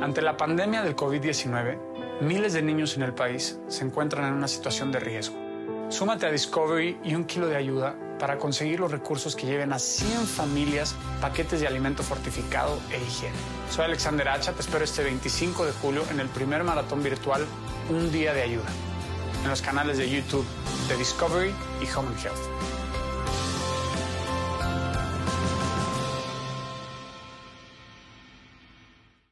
Ante la pandemia del COVID-19, miles de niños en el país se encuentran en una situación de riesgo. Súmate a Discovery y un kilo de ayuda para conseguir los recursos que lleven a 100 familias paquetes de alimento fortificado e higiene. Soy Alexander Hacha, te espero este 25 de julio en el primer maratón virtual Un Día de Ayuda, en los canales de YouTube de Discovery y Home and Health.